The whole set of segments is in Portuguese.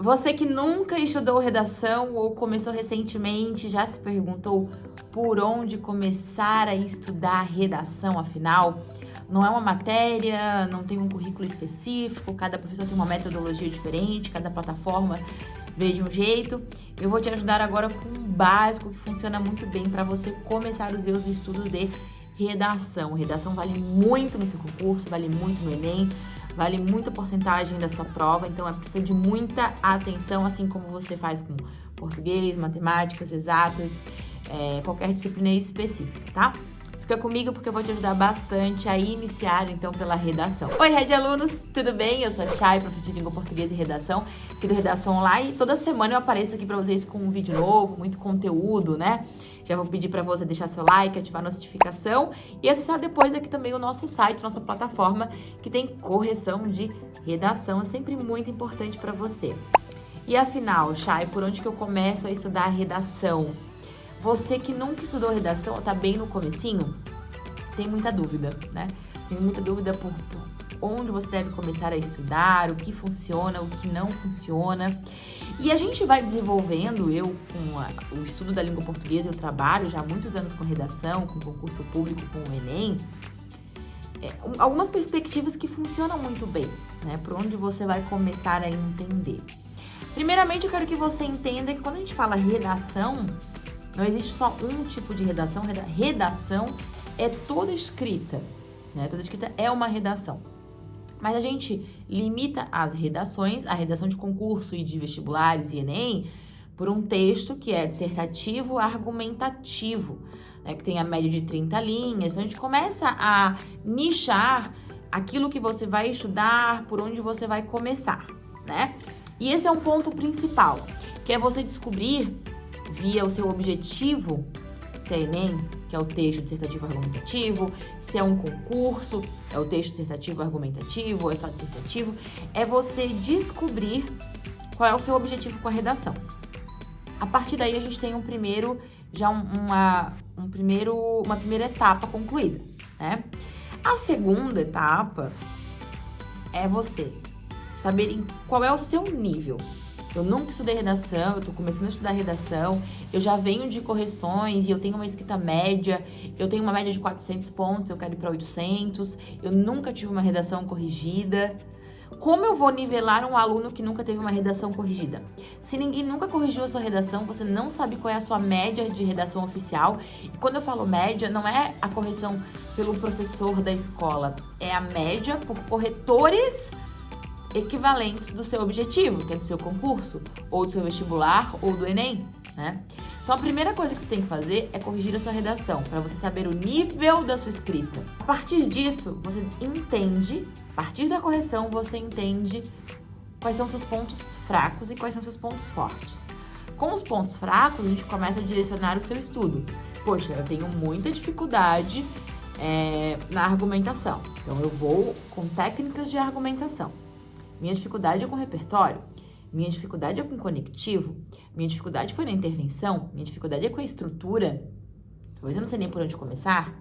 Você que nunca estudou redação ou começou recentemente, já se perguntou por onde começar a estudar redação, afinal? Não é uma matéria, não tem um currículo específico, cada professor tem uma metodologia diferente, cada plataforma vê de um jeito. Eu vou te ajudar agora com um básico que funciona muito bem para você começar os seus estudos de redação. Redação vale muito no seu concurso, vale muito no Enem, vale muita porcentagem da sua prova, então é precisa de muita atenção, assim como você faz com português, matemáticas, exatas, é, qualquer disciplina específica, tá? Fica comigo porque eu vou te ajudar bastante a iniciar, então, pela redação. Oi, Red Alunos, tudo bem? Eu sou a Chay, professora de Língua Portuguesa e Redação, aqui do Redação Online. Toda semana eu apareço aqui pra vocês com um vídeo novo, muito conteúdo, né? Já vou pedir para você deixar seu like, ativar a notificação e acessar depois aqui também o nosso site, nossa plataforma, que tem correção de redação. É sempre muito importante para você. E afinal, Chay, por onde que eu começo a estudar redação? Você que nunca estudou redação, tá bem no comecinho, tem muita dúvida, né? Tem muita dúvida por, por onde você deve começar a estudar, o que funciona, o que não funciona. E a gente vai desenvolvendo, eu com a, o estudo da língua portuguesa, eu trabalho já há muitos anos com redação, com concurso público, com o Enem, é, algumas perspectivas que funcionam muito bem, né? Por onde você vai começar a entender. Primeiramente, eu quero que você entenda que quando a gente fala redação, não existe só um tipo de redação. Redação é toda escrita, né? Toda escrita é uma redação. Mas a gente limita as redações, a redação de concurso e de vestibulares e Enem, por um texto que é dissertativo argumentativo, né, que tem a média de 30 linhas. Então, a gente começa a nichar aquilo que você vai estudar, por onde você vai começar, né? E esse é um ponto principal, que é você descobrir, via o seu objetivo, se é Enem, que é o texto dissertativo argumentativo, se é um concurso, é o texto dissertativo argumentativo, é só dissertativo, é você descobrir qual é o seu objetivo com a redação. A partir daí a gente tem um primeiro, já uma, um primeiro, uma primeira etapa concluída, né? A segunda etapa é você saber qual é o seu nível eu nunca estudei redação, eu tô começando a estudar redação, eu já venho de correções e eu tenho uma escrita média, eu tenho uma média de 400 pontos, eu quero ir para 800, eu nunca tive uma redação corrigida. Como eu vou nivelar um aluno que nunca teve uma redação corrigida? Se ninguém nunca corrigiu a sua redação, você não sabe qual é a sua média de redação oficial. E quando eu falo média, não é a correção pelo professor da escola, é a média por corretores equivalentes do seu objetivo, que é do seu concurso, ou do seu vestibular, ou do Enem, né? Então, a primeira coisa que você tem que fazer é corrigir a sua redação, para você saber o nível da sua escrita. A partir disso, você entende, a partir da correção, você entende quais são seus pontos fracos e quais são seus pontos fortes. Com os pontos fracos, a gente começa a direcionar o seu estudo. Poxa, eu tenho muita dificuldade é, na argumentação, então eu vou com técnicas de argumentação. Minha dificuldade é com repertório. Minha dificuldade é com conectivo. Minha dificuldade foi na intervenção. Minha dificuldade é com a estrutura. Talvez eu não sei nem por onde começar.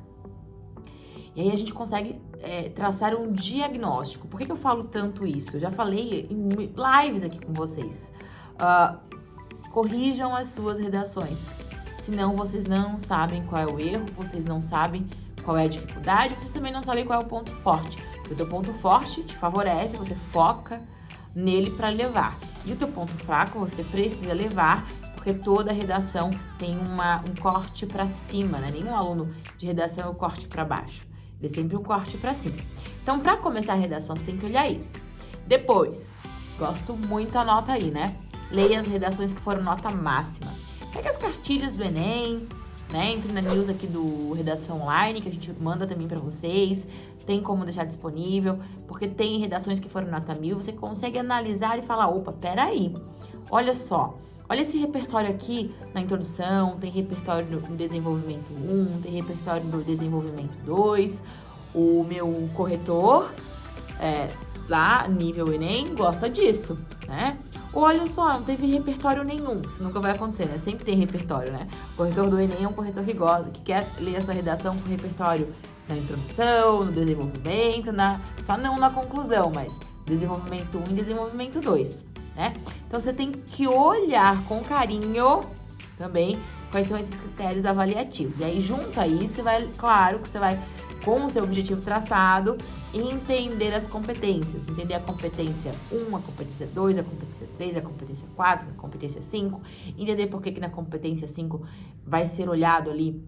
E aí a gente consegue é, traçar um diagnóstico. Por que, que, eu falo tanto isso? Eu já falei em lives aqui com vocês. Uh, corrijam as suas redações. Senão vocês não sabem qual é o erro, vocês não sabem qual é a dificuldade, vocês também não sabem qual é o ponto forte. O teu ponto forte te favorece, você foca nele para levar. E o teu ponto fraco você precisa levar, porque toda redação tem uma, um corte para cima, né? Nenhum aluno de redação é o corte para baixo. Ele é sempre um corte para cima. Então, para começar a redação, você tem que olhar isso. Depois, gosto muito, anota aí, né? Leia as redações que foram nota máxima. Pega as cartilhas do Enem, né? Entre na news aqui do Redação Online, que a gente manda também para vocês tem como deixar disponível, porque tem redações que foram nota mil, você consegue analisar e falar, opa, peraí, olha só, olha esse repertório aqui na introdução, tem repertório no desenvolvimento 1, tem repertório no desenvolvimento 2, o meu corretor, é, lá, nível Enem, gosta disso, né? Olha só, não teve repertório nenhum, isso nunca vai acontecer, né? Sempre tem repertório, né? O corretor do Enem é um corretor gosta, que quer ler essa redação com repertório na introdução, no desenvolvimento, na, só não na conclusão, mas desenvolvimento 1 e desenvolvimento 2. né? Então você tem que olhar com carinho também quais são esses critérios avaliativos. E aí, junto a isso, você vai, claro que você vai, com o seu objetivo traçado, entender as competências. Entender a competência 1, a competência 2, a competência 3, a competência 4, a competência 5. Entender por que, que na competência 5 vai ser olhado ali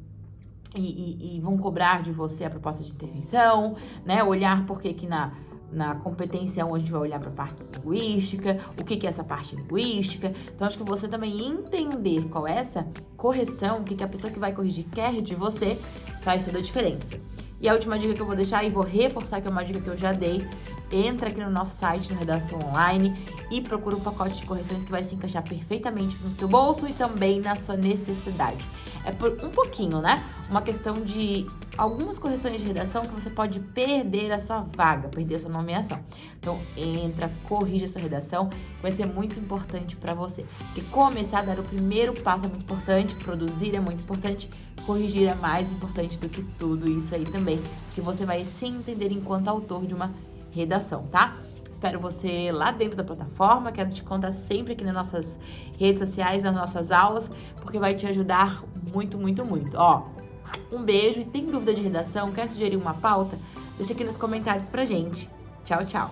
e, e, e, vão cobrar de você a proposta de intervenção, né? Olhar por que que na na competência 1 a gente vai olhar para a parte linguística, o que, que é essa parte linguística. Então, acho que você também entender qual é essa correção, o que, que a pessoa que vai corrigir quer de você, faz toda a diferença. E a última dica que eu vou deixar e vou reforçar, que é uma dica que eu já dei, entra aqui no nosso site, no Redação Online, e procura um pacote de correções que vai se encaixar perfeitamente no seu bolso e também na sua necessidade. É por um pouquinho, né? Uma questão de algumas correções de redação que você pode perder a sua vaga, perder a sua nomeação. Então, entra, corrija essa redação, vai ser muito importante para você. Porque começar a dar o primeiro passo é muito importante, produzir é muito importante, corrigir é mais importante do que tudo isso aí também, que você vai se entender enquanto autor de uma redação, tá? Espero você lá dentro da plataforma, quero te contar sempre aqui nas nossas redes sociais, nas nossas aulas, porque vai te ajudar muito, muito, muito. Ó, um beijo e tem dúvida de redação, quer sugerir uma pauta? Deixa aqui nos comentários pra gente. Tchau, tchau!